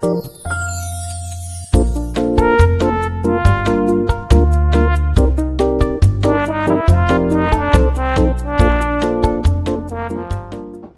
Música